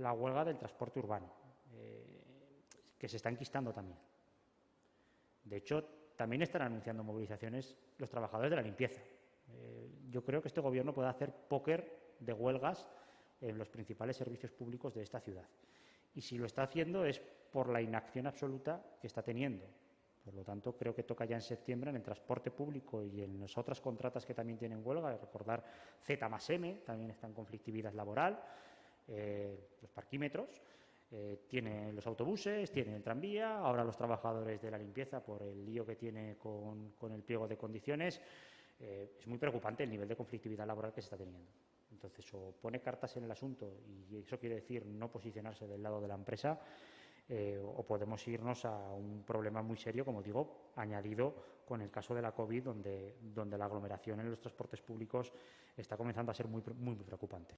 la huelga del transporte urbano, eh, que se está enquistando también. De hecho, también están anunciando movilizaciones los trabajadores de la limpieza. Eh, yo creo que este Gobierno puede hacer póker de huelgas en los principales servicios públicos de esta ciudad. Y si lo está haciendo es por la inacción absoluta que está teniendo. Por lo tanto, creo que toca ya en septiembre en el transporte público y en las otras contratas que también tienen huelga, recordar Z más M, también está en conflictividad laboral, eh, los parquímetros, eh, tiene los autobuses, tiene el tranvía, ahora los trabajadores de la limpieza por el lío que tiene con, el pliego de condiciones. Eh, es muy preocupante el nivel de conflictividad laboral que se está teniendo. Entonces, o pone cartas en el asunto y eso quiere decir no posicionarse del lado de la empresa, eh, o podemos irnos a un problema muy serio, como digo, añadido con el caso de la COVID, donde, donde la aglomeración en los transportes públicos está comenzando a ser muy, muy preocupante.